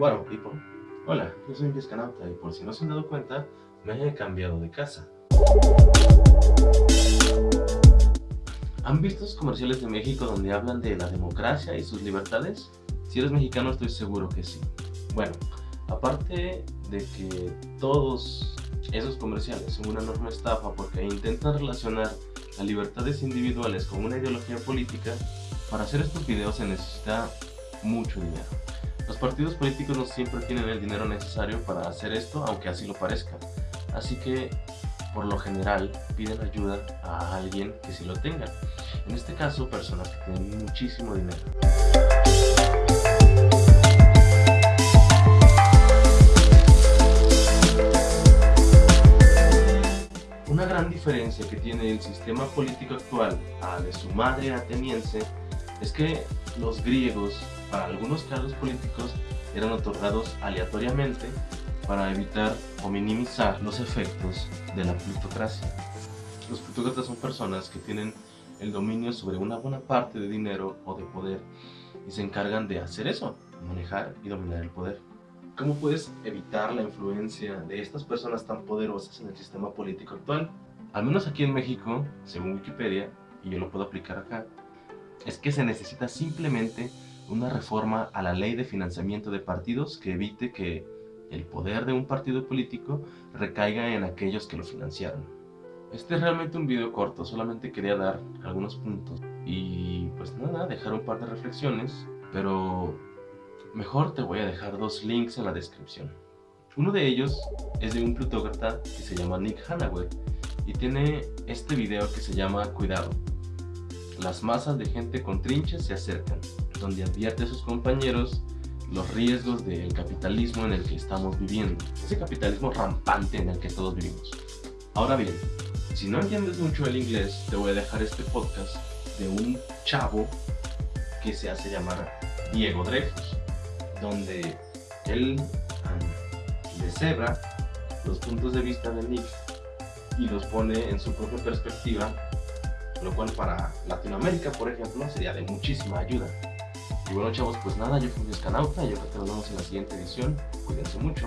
Bueno, tipo, hola, yo soy un y por si no se han dado cuenta, me he cambiado de casa. ¿Han visto los comerciales de México donde hablan de la democracia y sus libertades? Si eres mexicano estoy seguro que sí. Bueno, aparte de que todos esos comerciales son una enorme estafa porque intentan relacionar las libertades individuales con una ideología política, para hacer estos videos se necesita mucho dinero. Los partidos políticos no siempre tienen el dinero necesario para hacer esto, aunque así lo parezca. Así que, por lo general, piden ayuda a alguien que sí lo tenga. En este caso, personas que tienen muchísimo dinero. Una gran diferencia que tiene el sistema político actual a de su madre ateniense es que los griegos para algunos cargos políticos eran otorgados aleatoriamente para evitar o minimizar los efectos de la plutocracia. Los plutócratas son personas que tienen el dominio sobre una buena parte de dinero o de poder y se encargan de hacer eso, manejar y dominar el poder. ¿Cómo puedes evitar la influencia de estas personas tan poderosas en el sistema político actual? Al menos aquí en México, según Wikipedia, y yo lo puedo aplicar acá, es que se necesita simplemente una reforma a la ley de financiamiento de partidos que evite que el poder de un partido político recaiga en aquellos que lo financiaron. Este es realmente un video corto, solamente quería dar algunos puntos y pues nada, dejar un par de reflexiones, pero mejor te voy a dejar dos links en la descripción. Uno de ellos es de un plutócrata que se llama Nick Hanauer y tiene este video que se llama Cuidado. Las masas de gente con trinches se acercan donde advierte a sus compañeros los riesgos del capitalismo en el que estamos viviendo, ese capitalismo rampante en el que todos vivimos. Ahora bien, si no entiendes mucho el inglés, te voy a dejar este podcast de un chavo que se hace llamar Diego Dreyfus, donde él deshebra los puntos de vista de Nick y los pone en su propia perspectiva, lo cual para Latinoamérica, por ejemplo, sería de muchísima ayuda. Y bueno chavos, pues nada, yo fui un Escanauta y yo creo que nos vemos en la siguiente edición. Cuídense mucho.